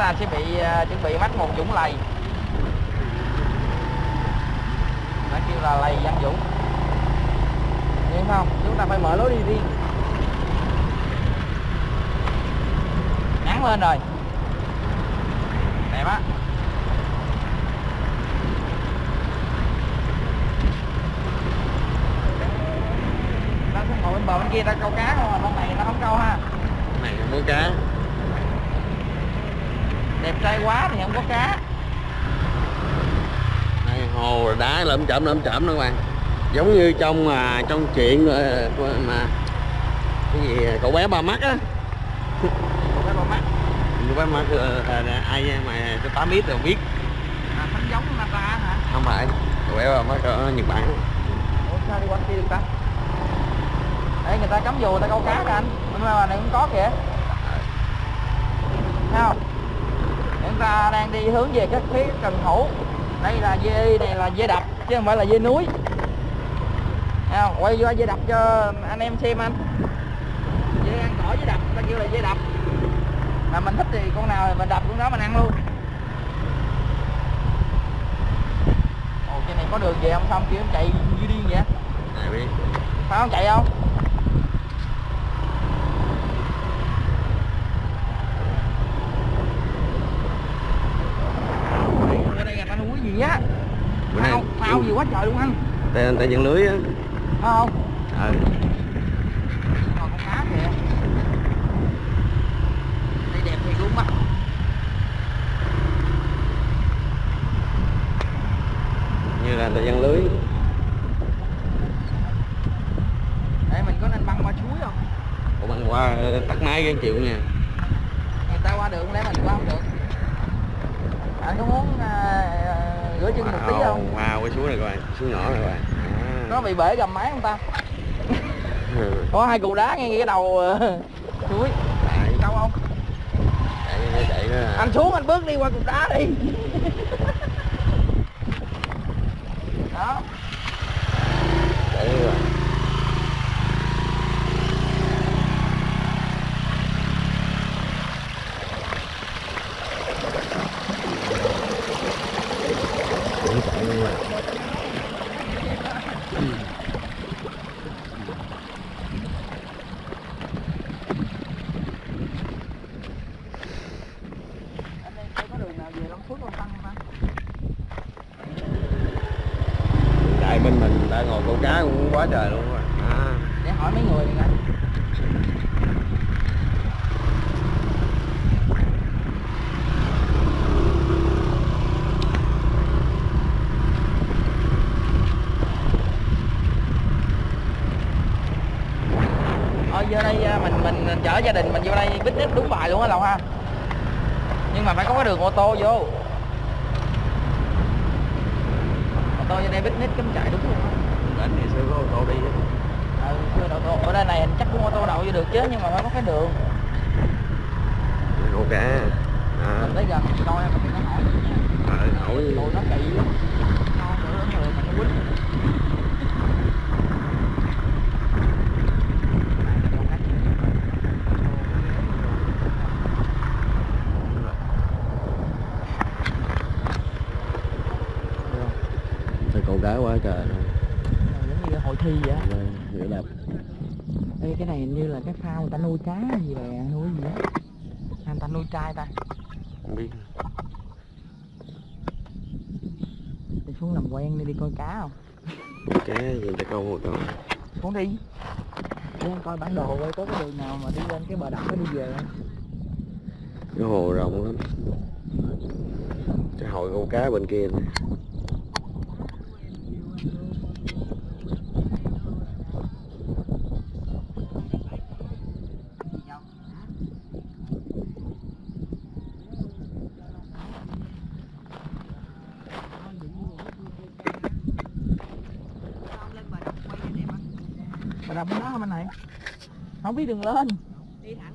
À, ta sẽ bị uh, chuẩn bị mắc một dũng lầy. Nó kêu là lầy văn dũng. Nhưng không chúng ta phải mở lối đi riêng ngắn lên rồi. Đẹp á. Ta sẽ ngồi bên bờ bên kia ta câu cá không à bên này nó không câu ha. Này mới cá đẹp trai quá thì không có cá. Này hồ đá lởm chởm lởm chởm đó các bạn. Giống như trong mà trong chuyện ờ, mà cái gì cậu bé ba mắt á. Cậu bé ba mắt. Cậu bé mắt ờ, ờ, ai mà cho tám biết rồi biết. À, thánh giống Nara hả? Không phải. Cậu bé ba mắt ở nhật bản. Ủa sao đi qua kia được ta? Đây người ta cắm dù người ta câu cá kìa anh. Bên này cũng có kìa. Thấy không chúng ta đang đi hướng về cái phía cần hữu đây là dê này là dê đập chứ không phải là dê núi. Thấy không? Quay qua dê đập cho anh em xem anh. Dê ăn cỏ dê đập ta kêu là dê đập. Mà mình thích thì con nào thì mình đập con đó mình ăn luôn. Ồ trên này có đường về không? Xong kiểu chạy như điên vậy? Này biết phải không chạy không ở đây là ta núi gì á bữa nay phao phao gì quá trời luôn anh. Tay tay dẫn lưới á. Phải không. Ờ. Còn con cá kìa. Đây đẹp thiệt luôn á. Như là tay dẫn lưới. Đây mình có nên băng qua suối không? Ủa băng qua ờ, tắt máy cái chịu nha. Người ta qua được lẽ mình qua không được. Anh có muốn à, rửa chân một tí không? Wow cái suối này các bạn suối nhỏ này các bạn à. nó bị bể gầm máy không ta? Có hai cục đá ngay cái đầu ờ, suối Tại- đâu không? Chạy chạy đó à. anh xuống anh bước đi qua cục đá đi. Đó chạy đi rồi Cũng chạy đi rồi. anh đây có đường nào về Long Phước Long Tăng không ta Hiện tại bên mình đã ngồi câu cá cũng quá trời luôn rồi. À. để hỏi mấy người đi anh Ờ giờ đây à, mình mình chở gia đình mình vô đây picnic đúng bài luôn á Lộc ha Nhưng mà phải có cái đường ô tô vô Ô tô vô đây picnic cấm chạy đúng luôn Đến ngày xưa có ô tô đi ừ, chưa đậu tô ở đây này chắc cũng ô tô đậu vô được chứ nhưng mà phải có cái đường cá à. mình tới gần mình coi mình nó hỏi Ờ, hỏi nó kỵ lắm nữa mình nó quýnh Câu cá quá trời luôn. Giống như hội thi vậy á. Rồi, Hiểu đẹp Ê, cái này hình như là cái phao người ta nuôi cá gì bè nuôi gì á. Người ta nuôi trai ta. Không biết. Đi xuống làm quen đi đi coi cá không? Cá gì ta câu một câu xuống đi. Đi coi bản đồ coi có cái đường nào mà đi lên cái bờ đập đi về không? Cái hồ rộng lắm. Cái hội câu cá bên kia nè ระดับนหน้ามันไหนเองพี่ดึงเลินตีถัง